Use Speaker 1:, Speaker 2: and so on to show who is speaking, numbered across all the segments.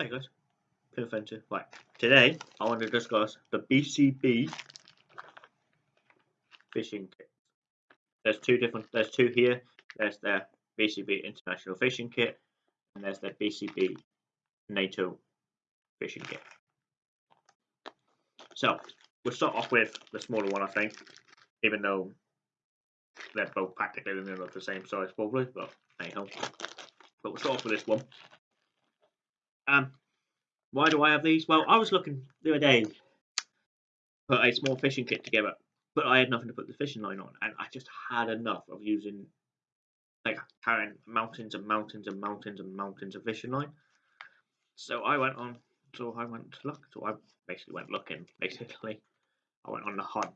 Speaker 1: Hi guys, Pinfenter. Right, today I want to discuss the BCB fishing kit. There's two different, there's two here. There's the BCB International Fishing Kit and there's the BCB NATO Fishing Kit. So, we'll start off with the smaller one I think, even though they're both practically the same size probably, but anyhow. But we'll start off with this one. Um, why do I have these? Well, I was looking the other day, put a small fishing kit together, but I had nothing to put the fishing line on, and I just had enough of using, like, carrying mountains and mountains and mountains and mountains of fishing line. So I went on, so I went to look, so I basically went looking, basically. I went on the hunt,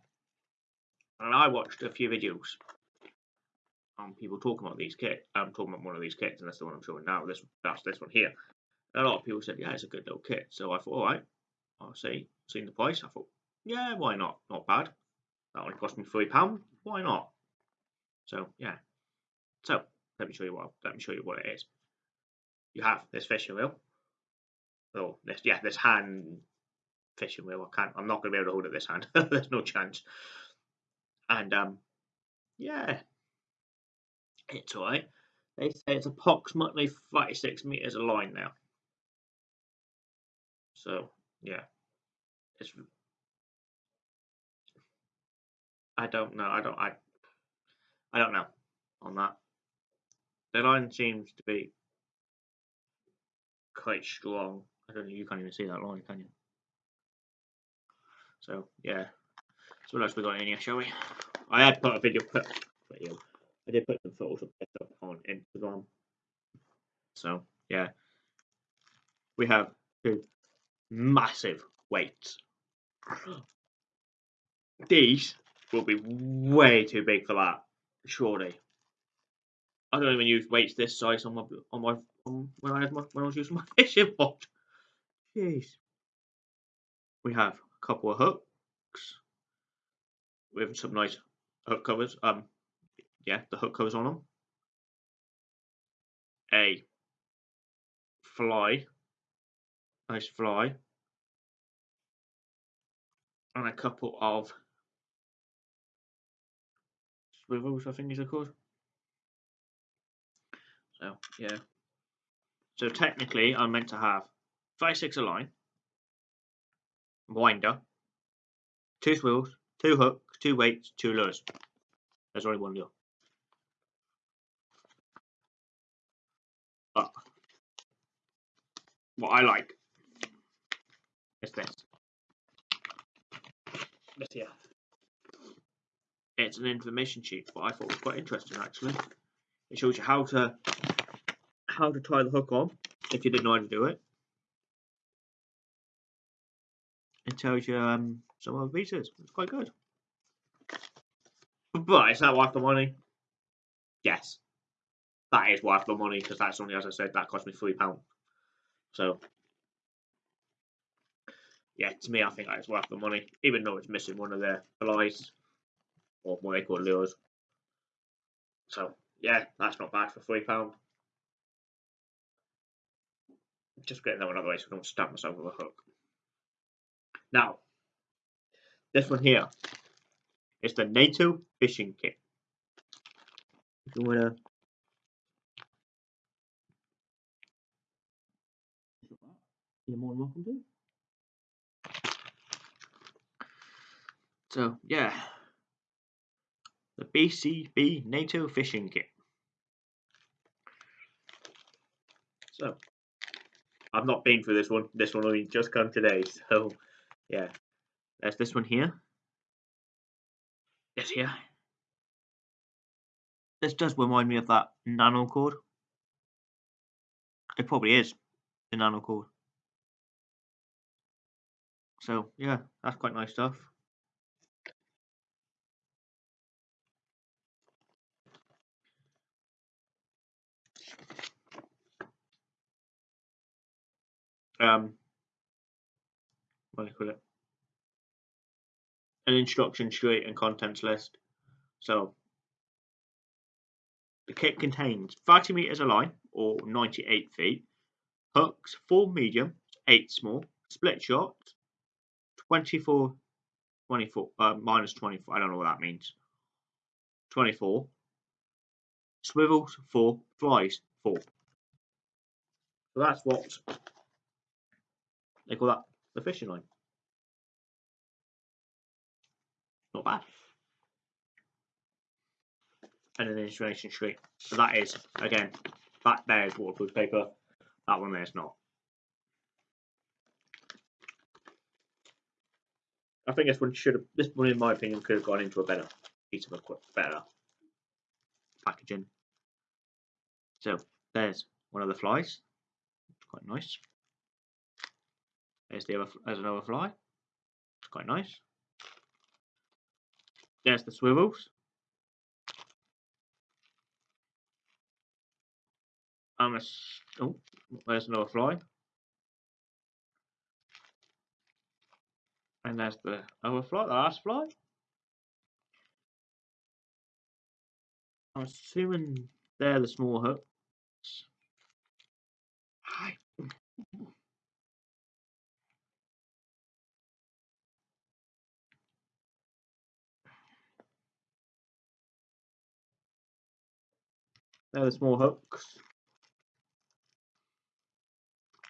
Speaker 1: and I watched a few videos on people talking about these kits. I'm talking about one of these kits, and that's the one I'm showing now. This that's this one here a lot of people said, yeah, it's a good little kit. So I thought, all right, I'll see, seen the price. I thought, yeah, why not? Not bad. That only cost me three pound. Why not? So yeah. So let me show you what let me show you what it is. You have this fishing reel. Oh, this yeah, this hand fishing reel. I can't. I'm not going to be able to hold it this hand. There's no chance. And um, yeah, it's alright. They say it's approximately 36 meters of line now. So yeah, it's. I don't know. I don't. I. I don't know on that. The line seems to be quite strong. I don't know. You can't even see that line, can you? So yeah. So what else we got in here, shall we? I had put a video put video. I did put some photos of up on Instagram. So yeah. We have two massive weights. These will be way too big for that, surely. I don't even use weights this size on my on my on, when I had my when I was using my fishing rod. Jeez. We have a couple of hooks with some nice hook covers. Um, yeah, the hook covers on them. A fly, nice fly and a couple of swivels, I think these are called. So, yeah. So technically, I'm meant to have 5 6 a line, winder, two swivels, two hooks, two weights, two lures. There's only one lure. But what I like is this this here. It's an information sheet, but I thought was quite interesting actually. It shows you how to how to tie the hook on if you didn't know how to do it. It tells you um, some other pieces. It's quite good. But is that worth the money? Yes. That is worth the money because that's only, as I said, that cost me £3. So yeah, to me, I think that's worth the money, even though it's missing one of their flies or what they call lures. So yeah, that's not bad for three pound. Just getting that one out of the way so I don't stab myself with a hook. Now, this one here is the NATO fishing kit. If you wanna you're more than welcome to. So yeah, the BCB NATO fishing kit. So I've not been through this one. This one only just come today. So yeah, there's this one here. This here. This does remind me of that nano cord. It probably is the nano cord. So yeah, that's quite nice stuff. Um, what do you call it? An instruction sheet and contents list. So the kit contains 30 meters of line or 98 feet, hooks, four medium, eight small, split shot, 24, 24, uh, minus 24, I don't know what that means. 24, swivels, four, flies, four. So that's what they call that the fishing line. Not bad. And an installation tree. So that is, again, that there is waterproof paper. That one there is not. I think this one should have, this one in my opinion could have gone into a better piece of a better packaging. So there's one of the flies. It's quite nice. There's the other, there's another fly. It's quite nice. There's the swivels. And a, oh, there's another fly. And there's the other fly, the last fly. I'm assuming they're the small hooks. They're the small hooks.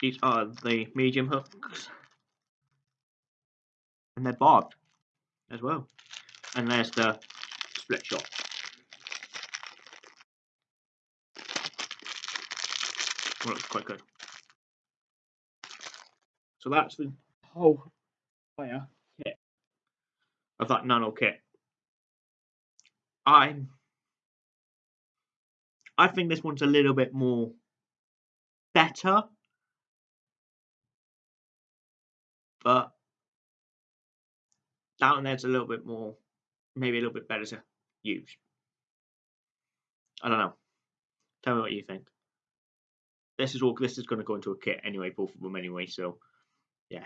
Speaker 1: These are the medium hooks. And they're barbed as well. And there's the split shot. Well, looks quite good. So that's the whole fire kit of that nano kit. I'm I think this one's a little bit more better. But down there's a little bit more, maybe a little bit better to use. I don't know. Tell me what you think. This is all. This is going to go into a kit anyway, both of them anyway. So, yeah.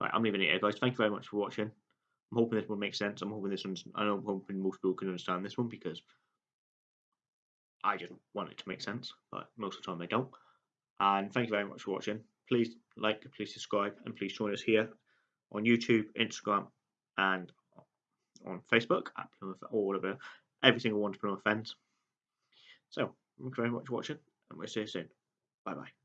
Speaker 1: Right, I'm leaving it here, guys. Thank you very much for watching. I'm hoping this one makes sense. I'm hoping this one's. I'm hoping most people can understand this one because I just want it to make sense, but most of the time they don't. And thank you very much for watching. Please like, please subscribe, and please join us here on YouTube, Instagram, and on Facebook at Plymouth, all of it, every single one to Plymouth Fens. So, thank you very much for watching, and we'll see you soon. Bye bye.